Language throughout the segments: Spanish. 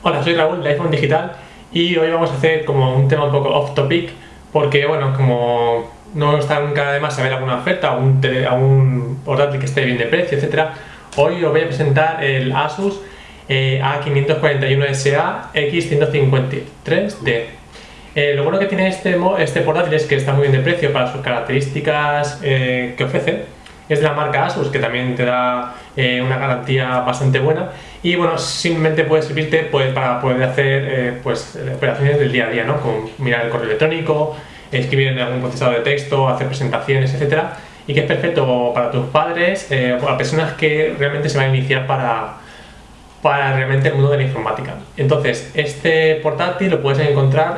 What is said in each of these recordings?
Hola, soy Raúl de iPhone Digital y hoy vamos a hacer como un tema un poco off topic porque bueno, como no está nunca de más saber alguna oferta o un, portátil que esté bien de precio, etcétera, hoy os voy a presentar el Asus eh, A541SA X153D. Eh, lo bueno que tiene este, este portátil es que está muy bien de precio para sus características eh, que ofrece es de la marca Asus, que también te da eh, una garantía bastante buena y bueno, simplemente puede servirte pues, para poder hacer eh, pues, operaciones del día a día, ¿no? Como mirar el correo electrónico, escribir en algún procesador de texto, hacer presentaciones, etcétera y que es perfecto para tus padres eh, para personas que realmente se van a iniciar para, para realmente el mundo de la informática. Entonces, este portátil lo puedes encontrar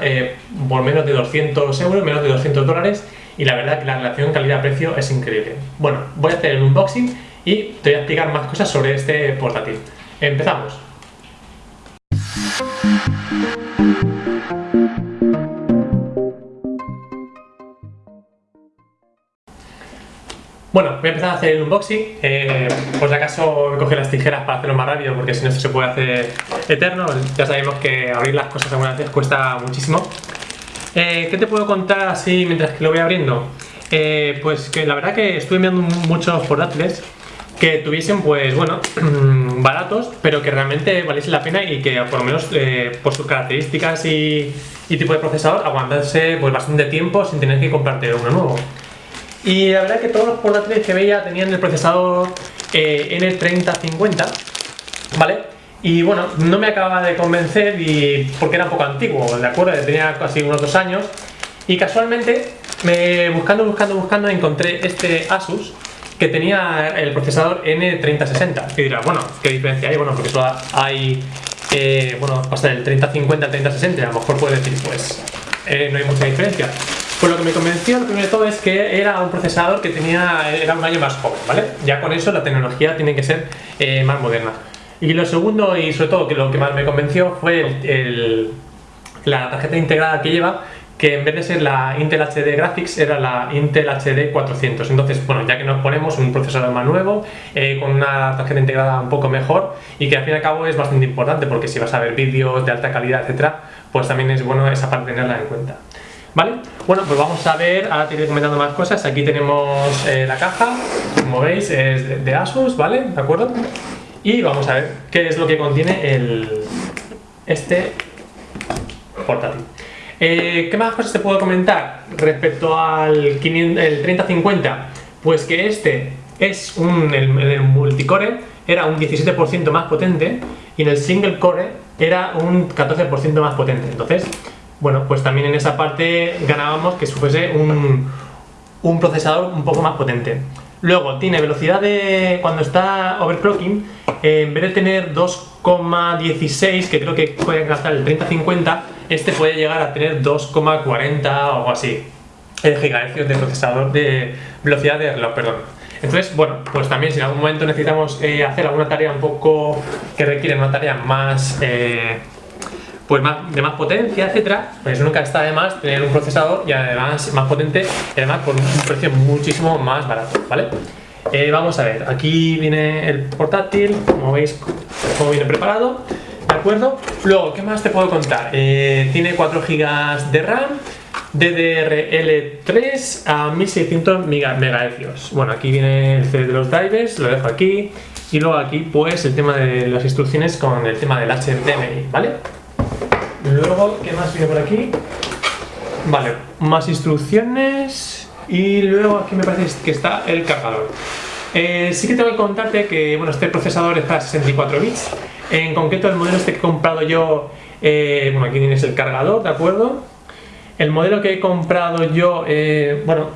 por menos de 200 euros, menos de 200 dólares y la verdad que la relación calidad-precio es increíble. Bueno, voy a hacer el unboxing y te voy a explicar más cosas sobre este portátil. ¡Empezamos! Bueno, voy a empezar a hacer el unboxing, eh, por si acaso coger las tijeras para hacerlo más rápido porque si no esto se puede hacer eterno, ya sabemos que abrir las cosas algunas veces cuesta muchísimo eh, ¿Qué te puedo contar así mientras que lo voy abriendo? Eh, pues que la verdad que estuve viendo muchos portátiles que tuviesen pues bueno baratos pero que realmente valiese la pena y que por lo menos eh, por sus características y, tipo de procesador aguantase pues bastante tiempo sin tener que comprarte uno nuevo y la verdad que todos los portátiles que veía tenían el procesador N3050 ¿vale? Y bueno, no me acababa de convencer y porque era un poco antiguo, ¿de acuerdo? Tenía casi unos dos años y casualmente, me, buscando, buscando, buscando, encontré este Asus que tenía el procesador N3060. Que dirá, bueno, ¿qué diferencia hay? Bueno, porque solo hay, eh, bueno, pasa del 3050 al 3060 a lo mejor puede decir, pues, eh, no hay mucha diferencia. Pues lo que me convenció, lo primero de todo, es que era un procesador que tenía, era un año más joven, ¿vale? Ya con eso la tecnología tiene que ser eh, más moderna. Y lo segundo, y sobre todo que lo que más me convenció, fue la tarjeta integrada que lleva, que en vez de ser la Intel HD Graphics era la Intel HD 400 entonces bueno ya que nos ponemos un procesador más nuevo eh, con una tarjeta integrada un poco mejor y que al fin y al cabo es bastante importante porque si vas a ver vídeos de alta calidad etcétera pues también es bueno esa parte tenerla en cuenta ¿Vale? Bueno, pues vamos a ver, ahora te iré comentando más cosas. Aquí tenemos eh, la caja, como veis, es de Asus, ¿vale? ¿De acuerdo? Y vamos a ver qué es lo que contiene el, este portátil. Eh, ¿Qué más cosas te puedo comentar respecto al 3050? Pues que este es un, el, el multicore era un 17% más potente y en el single core era un 14% más potente. Entonces, bueno, pues también en esa parte ganábamos que fuese un, un procesador un poco más potente. Luego tiene velocidad de cuando está overclocking, en vez de tener 2,16 que creo que puede gastar el 3050, este puede llegar a tener 2,40 o algo así gigahercios de procesador de velocidad de reloj, perdón. Entonces, bueno, pues también si en algún momento necesitamos eh, hacer alguna tarea un poco que requiere una tarea más eh, pues más, de más potencia, etcétera, pues nunca está de más tener un procesador y además más potente y además por un precio muchísimo más barato, ¿vale? Eh, vamos a ver, aquí viene el portátil, como veis, como viene preparado, ¿de acuerdo? Luego, ¿qué más te puedo contar? Eh, tiene 4 GB de RAM, DDR-L3 a 1600 MHz. Bueno, aquí viene el CD de los drivers, lo dejo aquí. Y luego aquí, pues, el tema de las instrucciones con el tema del HDMI, ¿vale? Luego, ¿qué más viene por aquí? Vale, más instrucciones y luego aquí me parece que está el cargador. Eh, sí que tengo que contarte que bueno, este procesador es para 64 bits. En concreto el modelo este que he comprado yo, eh, bueno aquí tienes el cargador, ¿de acuerdo? El modelo que he comprado yo, eh, bueno,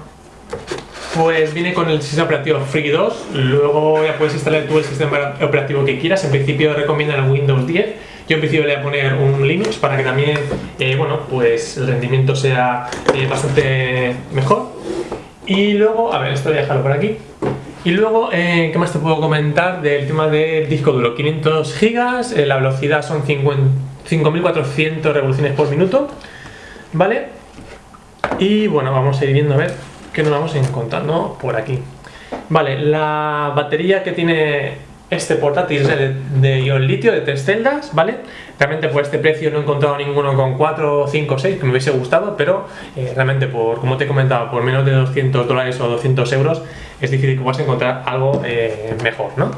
pues viene con el sistema operativo Free 2, luego ya puedes instalar tú el sistema operativo que quieras, en principio recomiendan el Windows 10, yo en principio le voy a poner un Linux para que también, eh, bueno, pues el rendimiento sea eh, bastante mejor. Y luego, a ver, esto voy a dejarlo por aquí. Y luego, eh, ¿qué más te puedo comentar del tema del disco duro? 500 gigas, la velocidad son 5400 revoluciones por minuto, ¿vale? Y bueno, vamos a ir viendo a ver qué nos vamos encontrando por aquí. Vale, la batería que tiene este portátil es de, de ion litio de tres celdas, ¿vale? Realmente por este precio no he encontrado ninguno con 4, 5, 6 que me hubiese gustado, pero eh, realmente por, como te he comentado, por menos de 200 dólares o 200 euros es difícil que puedas encontrar algo eh, mejor, ¿no?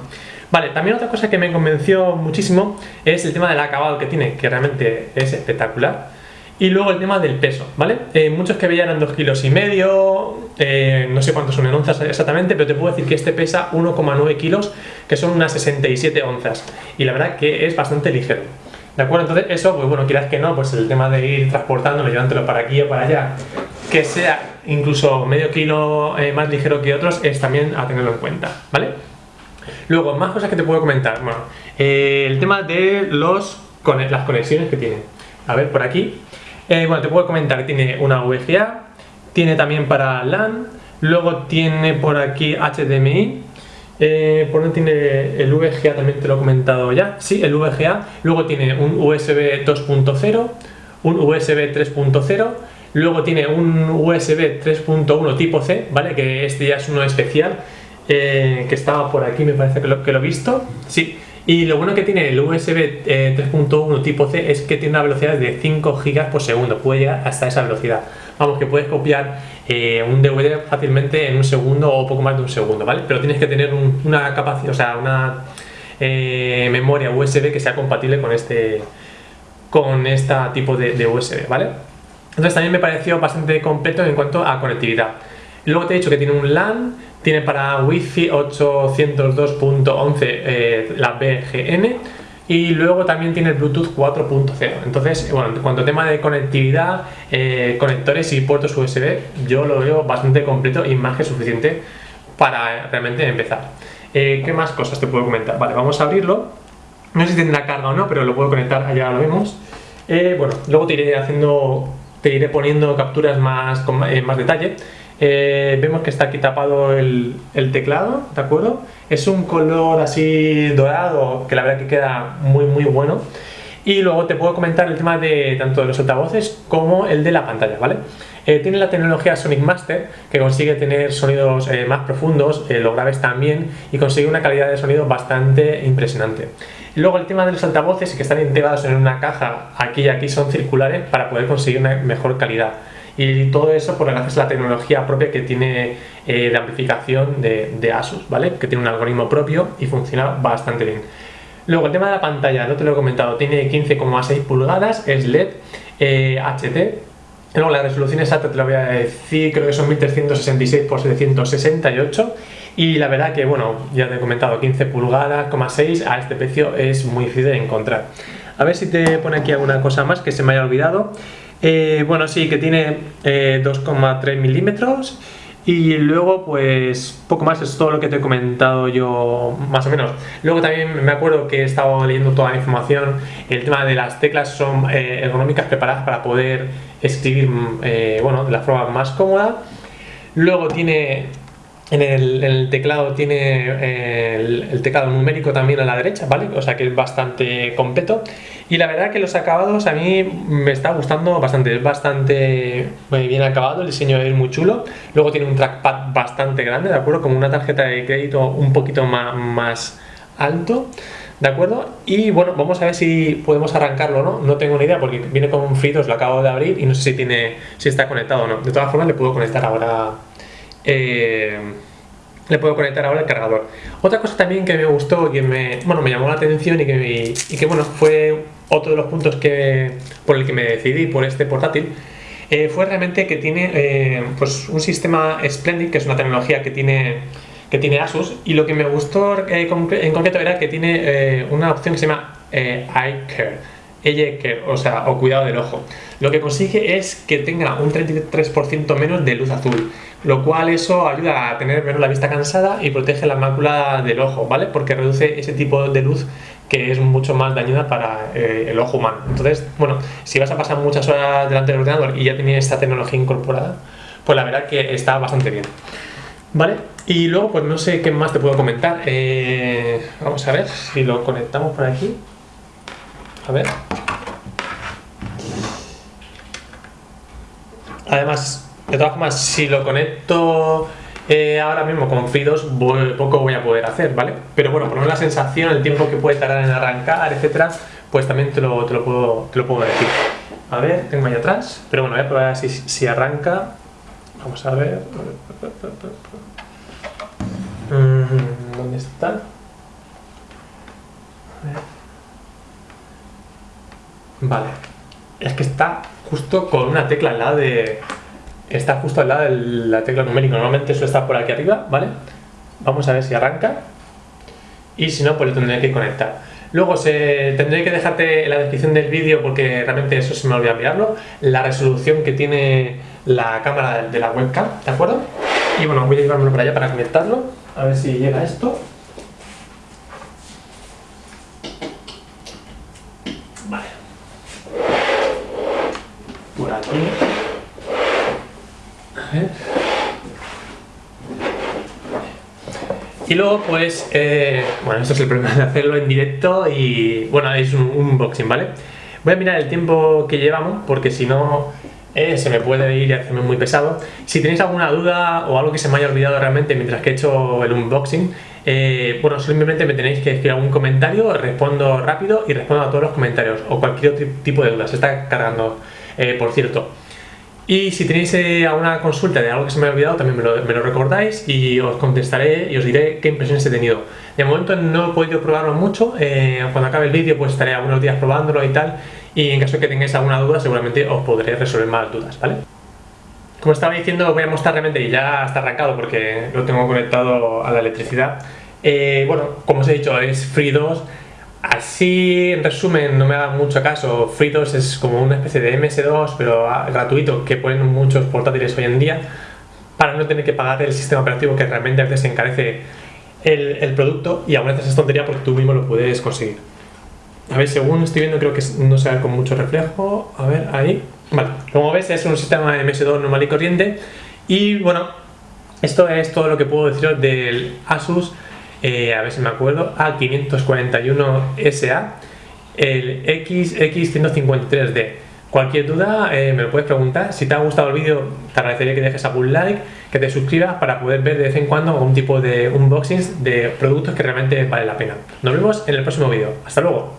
Vale, también otra cosa que me convenció muchísimo es el tema del acabado que tiene, que realmente es espectacular. Y luego el tema del peso, ¿vale? Eh, muchos que veían eran 2 kilos y medio, eh, no sé cuántos son en onzas exactamente, pero te puedo decir que este pesa 1,9 kilos, que son unas 67 onzas. Y la verdad que es bastante ligero. ¿De acuerdo? Entonces eso, pues bueno, quieras que no, pues el tema de ir transportándolo, llevándolo para aquí o para allá, que sea incluso medio kilo eh, más ligero que otros, es también a tenerlo en cuenta, ¿vale? Luego, más cosas que te puedo comentar. Bueno, el tema de los, las conexiones que tiene. A ver, por aquí eh, bueno, te puedo comentar que tiene una VGA, tiene también para LAN, luego tiene por aquí HDMI, eh, ¿por dónde tiene el VGA? También te lo he comentado ya, sí, el VGA, luego tiene un USB 2.0, un USB 3.0, luego tiene un USB 3.1 tipo C, ¿vale? Que este ya es uno especial, eh, que estaba por aquí, me parece que lo, que lo he visto, sí, y lo bueno que tiene el USB 3.1 eh, tipo C es que tiene una velocidad de 5 GB por segundo, puede llegar hasta esa velocidad. Vamos, que puedes copiar eh, un DVD fácilmente en un segundo o poco más de un segundo, ¿vale? Pero tienes que tener una capacidad, o sea, una eh, memoria USB que sea compatible con este con este tipo de, de USB, ¿vale? Entonces también me pareció bastante completo en cuanto a conectividad. Luego te he dicho que tiene un LAN, tiene para Wi-Fi 802.11 eh, la BGN y luego también tiene el Bluetooth 4.0. Entonces, bueno, en cuanto a tema de conectividad, eh, conectores y puertos USB, yo lo veo bastante completo y más que suficiente para realmente empezar. Eh, ¿Qué más cosas te puedo comentar? Vale, vamos a abrirlo. No sé si tendrá carga o no, pero lo puedo conectar, allá lo vemos. bueno, luego te iré haciendo, te iré poniendo capturas más con más detalle. Eh, vemos que está aquí tapado el, teclado, ¿de acuerdo? Es un color así dorado que la verdad que queda muy muy bueno. Y luego te puedo comentar el tema de tanto de los altavoces como el de la pantalla, ¿vale? Eh, tiene la tecnología Sonic Master que consigue tener sonidos eh, más profundos, los graves también y consigue una calidad de sonido bastante impresionante. Luego el tema de los altavoces que están integrados en una caja aquí y aquí son circulares para poder conseguir una mejor calidad y todo eso por gracias a la tecnología propia que tiene eh, de amplificación de, Asus, ¿vale? Que tiene un algoritmo propio y funciona bastante bien. Luego el tema de la pantalla, no te lo he comentado, tiene 15,6 pulgadas, es LED HD. Luego la resolución exacta te lo voy a decir, creo que son 1366 x 768 y la verdad que, bueno, ya te he comentado, 15 pulgadas, 6 a este precio es muy difícil de encontrar. A ver si te pone aquí alguna cosa más que se me haya olvidado. Eh, bueno, sí, que tiene 2,3 eh, milímetros y luego pues poco más, es todo lo que te he comentado yo más o menos. Luego también me acuerdo que he estado leyendo toda la información, el tema de las teclas son eh, ergonómicas preparadas para poder escribir bueno, de la forma más cómoda. Luego tiene en el, teclado tiene el, teclado numérico también a la derecha, ¿vale? O sea que es bastante completo. Y la verdad que los acabados a mí me está gustando bastante, es bastante bien acabado, el diseño es muy chulo. Luego tiene un trackpad bastante grande, ¿de acuerdo? Como una tarjeta de crédito un poquito más, más alto. ¿De acuerdo? Y bueno, vamos a ver si podemos arrancarlo no. No tengo ni idea porque viene con FreeDOS, lo acabo de abrir y no sé si tiene si está conectado o no. De todas formas le puedo conectar ahora eh, le puedo conectar ahora el cargador. Otra cosa también que me gustó, que me, bueno, me llamó la atención y que, y que bueno, fue otro de los puntos que, por el que me decidí por este portátil, eh, fue realmente que tiene eh, pues un sistema Splendid, que es una tecnología que tiene, que tiene Asus, y lo que me gustó en concreto era que tiene una opción que se llama Eye Care. Eye Care, o sea, o cuidado del ojo. Lo que consigue es que tenga un 33% menos de luz azul lo cual eso ayuda a tener menos la vista cansada y protege la mácula del ojo, ¿vale? Porque reduce ese tipo de luz que es mucho más dañina para eh, el ojo humano. Entonces, bueno, si vas a pasar muchas horas delante del ordenador y ya tienes esta tecnología incorporada, pues la verdad que está bastante bien. ¿Vale? Y luego, pues no sé qué más te puedo comentar. Eh, vamos a ver si lo conectamos por aquí. A ver. Además, de todas formas, si lo conecto Eh, ahora mismo con FreeDOS poco voy a poder hacer, ¿vale? Pero bueno, por lo menos la sensación, el tiempo que puede tardar en arrancar, etcétera, pues también te lo, te lo, puedo, te lo puedo decir. A ver, tengo ahí atrás, pero bueno, voy a probar si, si arranca. Vamos a ver. Mm, ¿Dónde está? A ver. Vale. Es que está justo con una tecla al lado de... Está justo al lado de la tecla numérica. Normalmente eso está por aquí arriba, ¿vale? Vamos a ver si arranca. Y si no, pues lo tendré que conectar. Luego se, tendré que dejarte en la descripción del vídeo porque realmente eso se me olvidó enviarlo. La resolución que tiene la cámara de la webcam, ¿de acuerdo? Y bueno, voy a llevármelo para allá para conectarlo. A ver si llega esto. Vale. Por aquí. Ver. Y luego, pues, eh, bueno, esto es el problema de hacerlo en directo y, bueno, es un, unboxing, ¿vale? Voy a mirar el tiempo que llevamos porque si no eh, se me puede ir y hacerme muy pesado. Si tenéis alguna duda o algo que se me haya olvidado realmente mientras que he hecho el unboxing, eh, bueno, simplemente me tenéis que escribir algún comentario, respondo rápido y respondo a todos los comentarios o cualquier otro tipo de duda. Se está cargando, por cierto. Y si tenéis eh, alguna consulta de algo que se me ha olvidado, también me lo, recordáis y os contestaré y os diré qué impresiones he tenido. De momento no he podido probarlo mucho, eh, cuando acabe el vídeo pues estaré algunos días probándolo y tal, y en caso de que tengáis alguna duda seguramente os podré resolver más dudas, ¿vale? Como estaba diciendo, voy a mostrar realmente, y ya está arrancado porque lo tengo conectado a la electricidad. Eh, bueno, como os he dicho, es Free 2, Así, en resumen, no me haga mucho caso, FreeDOS es como una especie de MS2, pero ah, gratuito, que ponen muchos portátiles hoy en día, para no tener que pagar el sistema operativo que realmente a veces encarece el, producto y a veces es tontería porque tú mismo lo puedes conseguir. A ver, según estoy viendo creo que no se ve con mucho reflejo, a ver, ahí, vale, como ves es un sistema MS2 normal y corriente. Y bueno, esto es todo lo que puedo deciros del Asus eh, a ver si me acuerdo, A541SA, el XX153D. Cualquier duda eh, me lo puedes preguntar. Si te ha gustado el vídeo, te agradecería que dejes algún like, que te suscribas para poder ver de vez en cuando algún tipo de unboxings de productos que realmente vale la pena. Nos vemos en el próximo vídeo. Hasta luego.